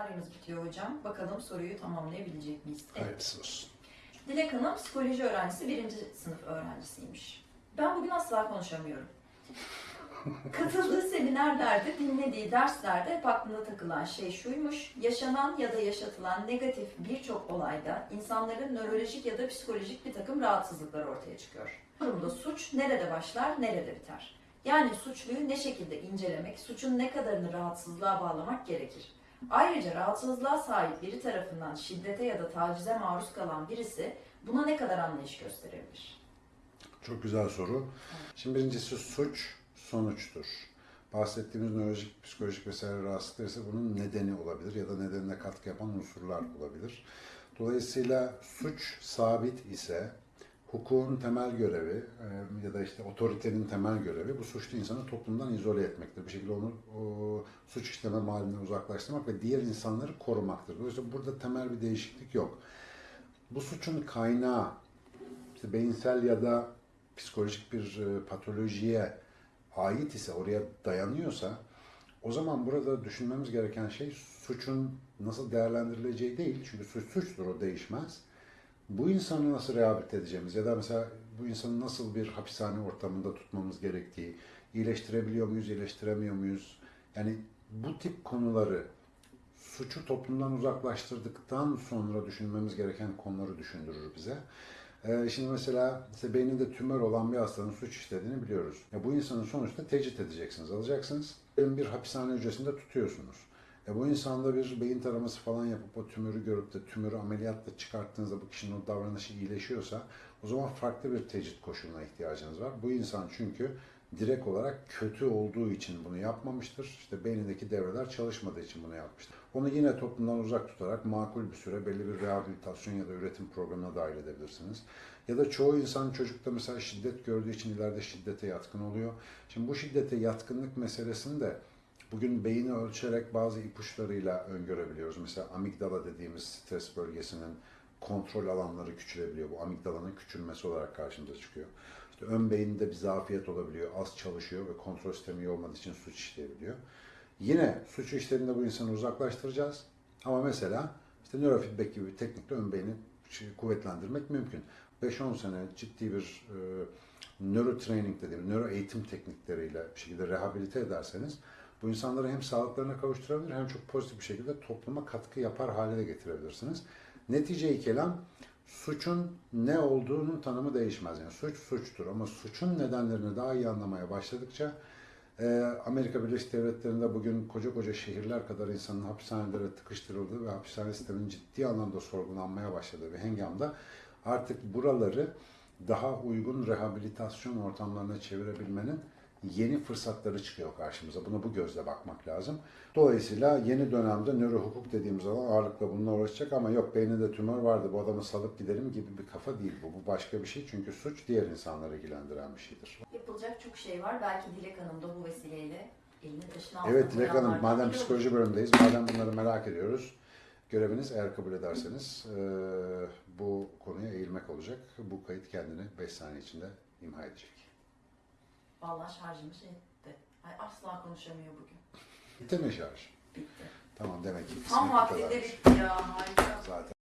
bataryamız bitiyor hocam. Bakalım soruyu tamamlayabilecek miyiz? Evet. Hayırlısı olsun. Dilek Hanım psikoloji öğrencisi, birinci sınıf öğrencisiymiş. Ben bugün asla konuşamıyorum. Katıldığı seminerlerde, dinlediği derslerde hep aklına takılan şey şuymuş. Yaşanan ya da yaşatılan negatif birçok olayda insanların nörolojik ya da psikolojik bir takım rahatsızlıklar ortaya çıkıyor. Durumda suç nerede başlar, nerede biter? Yani suçluyu ne şekilde incelemek, suçun ne kadarını rahatsızlığa bağlamak gerekir? Ayrıca rahatsızlığa sahip biri tarafından şiddete ya da tacize maruz kalan birisi buna ne kadar anlayış gösterebilir? Çok güzel soru. Şimdi birincisi suç sonuçtur. Bahsettiğimiz nörolojik, psikolojik vesaire rahatsızlıklar ise bunun nedeni olabilir ya da nedenine katkı yapan unsurlar olabilir. Dolayısıyla suç sabit ise hukukun temel görevi e, ya da işte otoritenin temel görevi bu suçlu insanı toplumdan izole etmektir. Bir şekilde onu o, suç işleme mahallinden uzaklaştırmak ve diğer insanları korumaktır. Dolayısıyla burada temel bir değişiklik yok. Bu suçun kaynağı işte beyinsel ya da psikolojik bir e, patolojiye ait ise, oraya dayanıyorsa o zaman burada düşünmemiz gereken şey suçun nasıl değerlendirileceği değil. Çünkü suç suçtur, o değişmez. Bu insanı nasıl rehabilite edeceğimiz ya da mesela bu insanı nasıl bir hapishane ortamında tutmamız gerektiği, iyileştirebiliyor muyuz, iyileştiremiyor muyuz? Yani bu tip konuları suçu toplumdan uzaklaştırdıktan sonra düşünmemiz gereken konuları düşündürür bize. Ee, şimdi mesela işte beyninde tümör olan bir hastanın suç işlediğini biliyoruz. Ya bu insanın sonuçta tecrit edeceksiniz, alacaksınız. Bir hapishane hücresinde tutuyorsunuz. E bu insanda bir beyin taraması falan yapıp o tümörü görüp de tümörü ameliyatla çıkarttığınızda bu kişinin o davranışı iyileşiyorsa o zaman farklı bir tecrit koşuluna ihtiyacınız var. Bu insan çünkü direkt olarak kötü olduğu için bunu yapmamıştır. İşte beynindeki devreler çalışmadığı için bunu yapmıştır. Onu yine toplumdan uzak tutarak makul bir süre belli bir rehabilitasyon ya da üretim programına dahil edebilirsiniz. Ya da çoğu insan çocukta mesela şiddet gördüğü için ileride şiddete yatkın oluyor. Şimdi bu şiddete yatkınlık meselesini de bugün beyni ölçerek bazı ipuçlarıyla öngörebiliyoruz. Mesela amigdala dediğimiz stres bölgesinin kontrol alanları küçülebiliyor. Bu amigdalanın küçülmesi olarak karşımıza çıkıyor. İşte ön beyinde bir zafiyet olabiliyor, az çalışıyor ve kontrol sistemi olmadığı için suç işleyebiliyor. Yine suç işlediğinde bu insanı uzaklaştıracağız. Ama mesela işte nörofeedback gibi bir teknikle ön beyni şey, kuvvetlendirmek mümkün. 5-10 sene ciddi bir e, nöro training dediğim, nöro eğitim teknikleriyle bir şekilde rehabilite ederseniz bu insanları hem sağlıklarına kavuşturabilir hem çok pozitif bir şekilde topluma katkı yapar hale de getirebilirsiniz. Netice-i kelam suçun ne olduğunun tanımı değişmez. Yani suç suçtur ama suçun nedenlerini daha iyi anlamaya başladıkça e, Amerika Birleşik Devletleri'nde bugün koca koca şehirler kadar insanın hapishanelere tıkıştırıldığı ve hapishane sisteminin ciddi anlamda sorgulanmaya başladığı bir hengamda artık buraları daha uygun rehabilitasyon ortamlarına çevirebilmenin yeni fırsatları çıkıyor karşımıza. Buna bu gözle bakmak lazım. Dolayısıyla yeni dönemde nöro hukuk dediğimiz alan ağırlıkla bununla uğraşacak ama yok beyninde tümör vardı bu adamı salıp gidelim gibi bir kafa değil bu. Bu başka bir şey çünkü suç diğer insanları ilgilendiren bir şeydir. Yapılacak çok şey var. Belki Dilek Hanım da bu vesileyle elini taşın altına Evet Dilek Hanım madem psikoloji bölümündeyiz, madem bunları merak ediyoruz. Göreviniz eğer kabul ederseniz eee, bu konuya eğilmek olacak. Bu kayıt kendini 5 saniye içinde imha edecek. Vallahi şarjımı şey etti. Ay, asla konuşamıyor bugün. Bitti mi şarj? Bitti. Tamam demek ki Tam vaktinde bitti ya. Harika. Zaten.